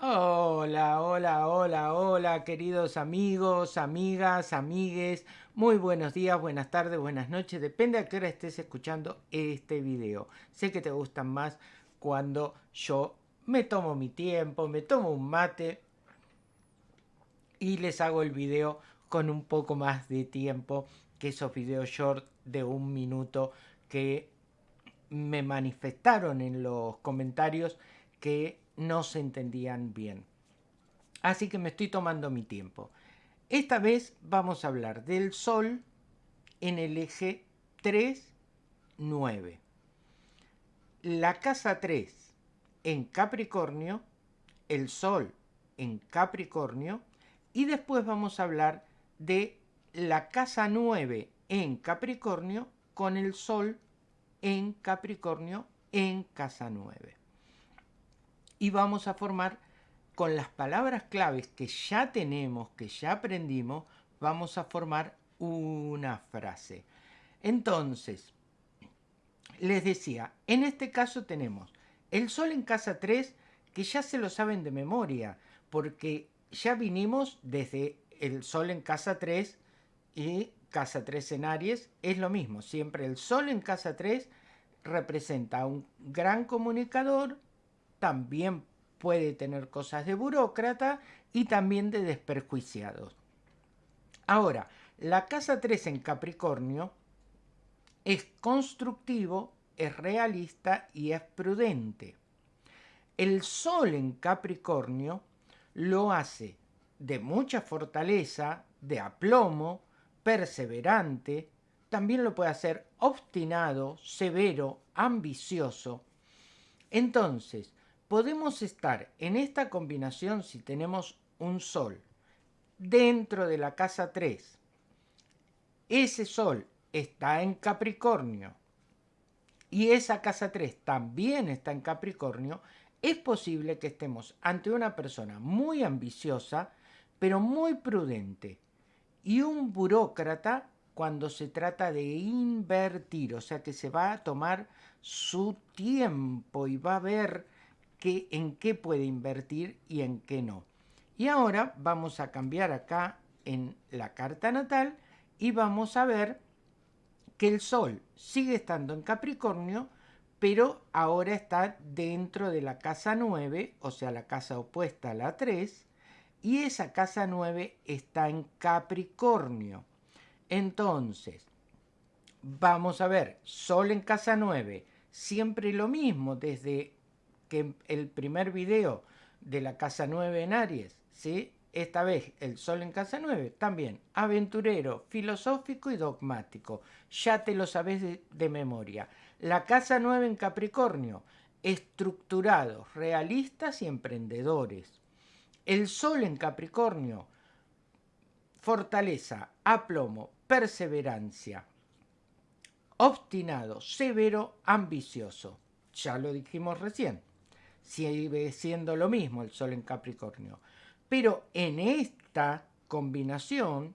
Hola, hola, hola, hola, queridos amigos, amigas, amigues. Muy buenos días, buenas tardes, buenas noches. Depende a qué hora estés escuchando este video. Sé que te gustan más cuando yo me tomo mi tiempo, me tomo un mate y les hago el video con un poco más de tiempo que esos videos short de un minuto que me manifestaron en los comentarios que no se entendían bien. Así que me estoy tomando mi tiempo. Esta vez vamos a hablar del Sol en el eje 3, 9. La casa 3 en Capricornio, el Sol en Capricornio y después vamos a hablar de la casa 9 en Capricornio con el Sol en Capricornio en casa 9 y vamos a formar con las palabras claves que ya tenemos, que ya aprendimos, vamos a formar una frase. Entonces, les decía, en este caso tenemos el sol en casa 3, que ya se lo saben de memoria, porque ya vinimos desde el sol en casa 3 y casa 3 en Aries, es lo mismo, siempre el sol en casa 3 representa a un gran comunicador, también puede tener cosas de burócrata y también de desperjuiciados. Ahora, la casa 3 en Capricornio es constructivo, es realista y es prudente. El Sol en Capricornio lo hace de mucha fortaleza, de aplomo, perseverante, también lo puede hacer obstinado, severo, ambicioso. Entonces, podemos estar en esta combinación si tenemos un sol dentro de la casa 3. Ese sol está en Capricornio y esa casa 3 también está en Capricornio, es posible que estemos ante una persona muy ambiciosa, pero muy prudente, y un burócrata cuando se trata de invertir, o sea que se va a tomar su tiempo y va a ver en qué puede invertir y en qué no. Y ahora vamos a cambiar acá en la carta natal y vamos a ver que el Sol sigue estando en Capricornio, pero ahora está dentro de la casa 9, o sea, la casa opuesta a la 3, y esa casa 9 está en Capricornio. Entonces, vamos a ver, Sol en casa 9, siempre lo mismo, desde el primer video de la casa 9 en Aries, ¿sí? Esta vez el sol en casa 9, también aventurero, filosófico y dogmático. Ya te lo sabes de, de memoria. La casa 9 en Capricornio, estructurados, realistas y emprendedores. El sol en Capricornio, fortaleza, aplomo, perseverancia. Obstinado, severo, ambicioso. Ya lo dijimos recién sigue siendo lo mismo el Sol en Capricornio. Pero en esta combinación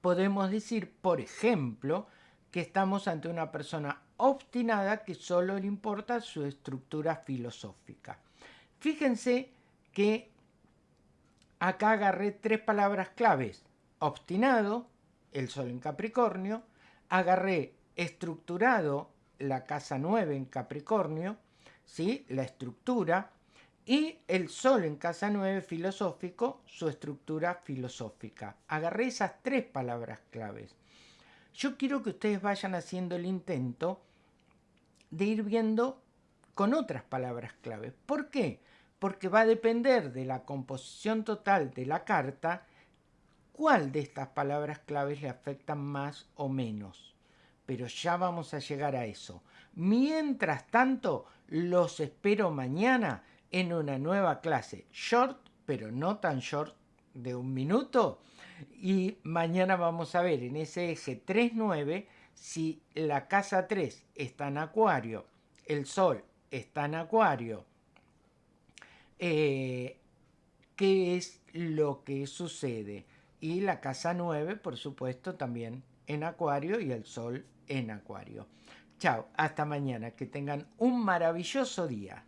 podemos decir, por ejemplo, que estamos ante una persona obstinada que solo le importa su estructura filosófica. Fíjense que acá agarré tres palabras claves. Obstinado, el Sol en Capricornio, agarré estructurado, la casa 9 en Capricornio, ¿sí? la estructura, y el Sol en casa 9 filosófico, su estructura filosófica. Agarré esas tres palabras claves. Yo quiero que ustedes vayan haciendo el intento de ir viendo con otras palabras claves. ¿Por qué? Porque va a depender de la composición total de la carta cuál de estas palabras claves le afectan más o menos. Pero ya vamos a llegar a eso. Mientras tanto, los espero mañana en una nueva clase short, pero no tan short de un minuto. Y mañana vamos a ver en ese eje 3-9 si la casa 3 está en acuario, el sol está en acuario, eh, qué es lo que sucede. Y la casa 9, por supuesto, también en acuario y el sol en acuario. Chao, hasta mañana, que tengan un maravilloso día.